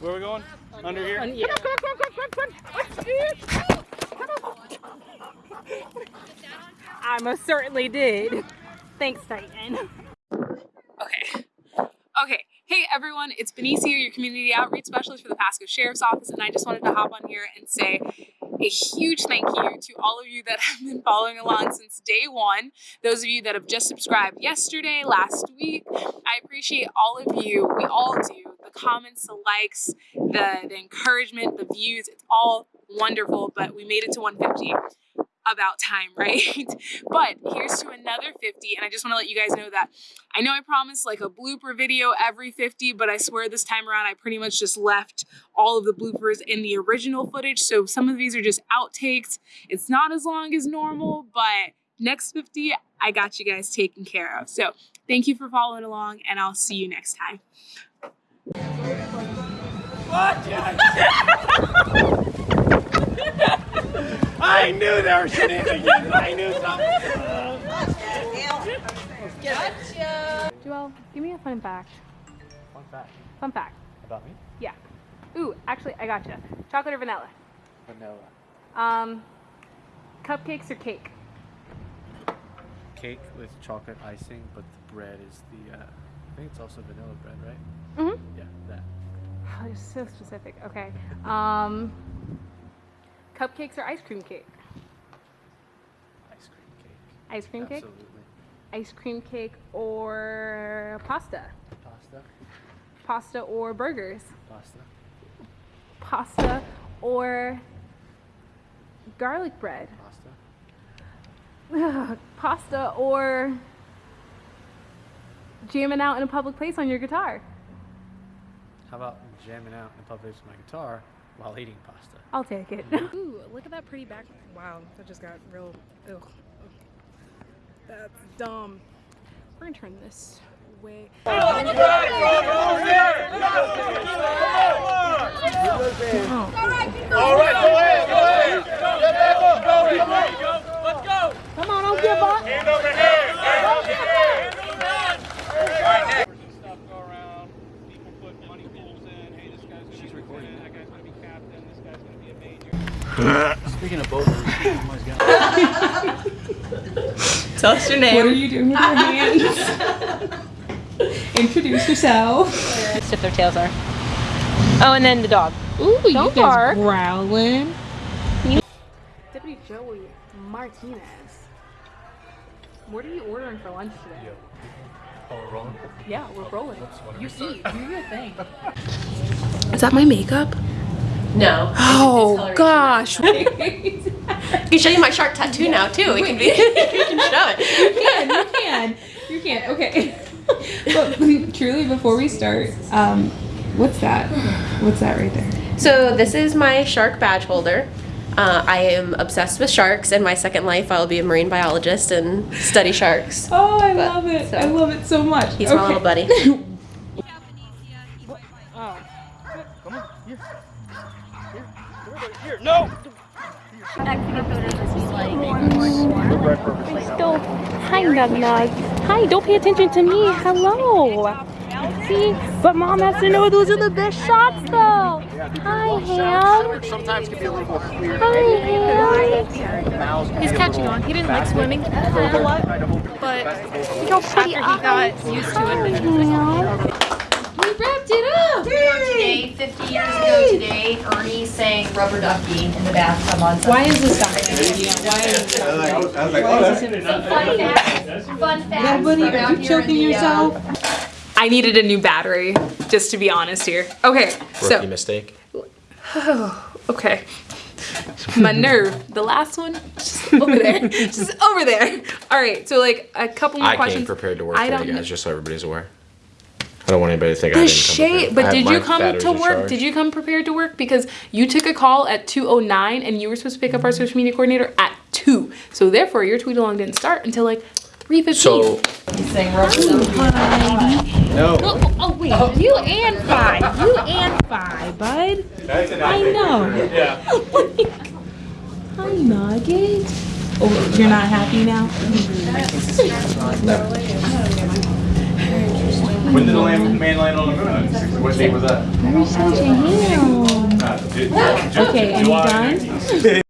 Where are we going? Under here? Yeah. I most certainly did. Thanks, Titan. Okay. Okay. Hey everyone, it's Benicia, your community outreach specialist for the Pasco Sheriff's Office, and I just wanted to hop on here and say a huge thank you to all of you that have been following along since day one. Those of you that have just subscribed yesterday, last week, I appreciate all of you. We all do. The comments, the likes, the, the encouragement, the views, it's all wonderful, but we made it to 150 about time, right? but here's to another 50. And I just want to let you guys know that I know I promised like a blooper video every 50, but I swear this time around I pretty much just left all of the bloopers in the original footage. So some of these are just outtakes. It's not as long as normal, but next 50, I got you guys taken care of. So thank you for following along and I'll see you next time. I knew there were shenanigans. I knew something. Gotcha. Joel, give me a fun fact. Fun fact Fun fact. about me? Yeah. Ooh, actually, I gotcha. Chocolate or vanilla? Vanilla. Um, cupcakes or cake? Cake with chocolate icing, but the bread is the, uh, I think it's also vanilla bread, right? Mm-hmm. Yeah, that. Oh, you're so specific. Okay. Um, cupcakes or ice cream cake? Ice cream cake. Ice cream cake? Absolutely. Ice cream cake or pasta? Pasta. Pasta or burgers? Pasta. Pasta or garlic bread? Pasta. Pasta or jamming out in a public place on your guitar? How about jamming out in a public place with my guitar while eating pasta? I'll take it. Mm-hmm. Ooh, look at that pretty back. Wow, that just got real. Ugh. That's dumb. We're gonna turn this way. All right, go ahead, go ahead. Let's go, let's. Let's go. Come on, don't give up. Hand over hand. Hand over hand. Stuff go around. People put money pools in. Hey, this guy's gonna She's recording. That guy's gonna be captain. This guy's gonna be a major. Speaking of both, Tell us your name. What are you doing with your hands? Introduce yourself. stiff their tails are. Oh, and then the dog. Ooh, you Don't guys bark. growling. Deputy Joey Martinez. What are you ordering for lunch today? Oh, we're rolling? Yeah, we're rolling. You eat. Do your thing. Is that my makeup? No. Oh gosh. I can show you my shark tattoo now too. We can be. you can show it. You Can you can. You can. Okay. but truly, before we start, um, what's that? What's that right there? So this is my shark badge holder. Uh, I am obsessed with sharks. In my second life, I'll be a marine biologist and study sharks. Oh, I But- love it. so- I love it so much. He's my little buddy. Here, no. Still kind of nug. Hi, don't pay attention to me. Hello. See? But mom has to know those are the best shots though. Hi, Ham. Sometimes can be a little more clear. Hi, Ham. He's catching on. He didn't like swimming a lot, but after he got used to it, then We wrapped it up. Today, 50 years ago today, Ernie sang Rubber Ducky in the bathtub on Sunday. Why is this documented? Why is this documented? Fun facts, fun facts Buddy, from are you choking uh, yourself? I needed a new battery, just to be honest here. Okay, Rookie so mistake. okay. My nerve, the last one, just over there, just over there. All right, so like a couple more questions. I questions. came prepared to work I today, don't guys, just so everybody's aware. I don't want anybody to think I The didn't shade, prepared. But have did you come to work? charge. Did you come prepared to work? Because you took a call at 2.09 and you were supposed to pick up our social media coordinator at 2. So therefore, your tweet along didn't start until like 3.15. So, He sang Rubber Ducky. No. Oh, oh wait, you and five. You and five, bud. That's I know. Yeah. Hi, Nugget. Oh, you're not happy now? When did the land, man land on the moon? What date was that? Me you. Uh, Okay, and you done? 1960.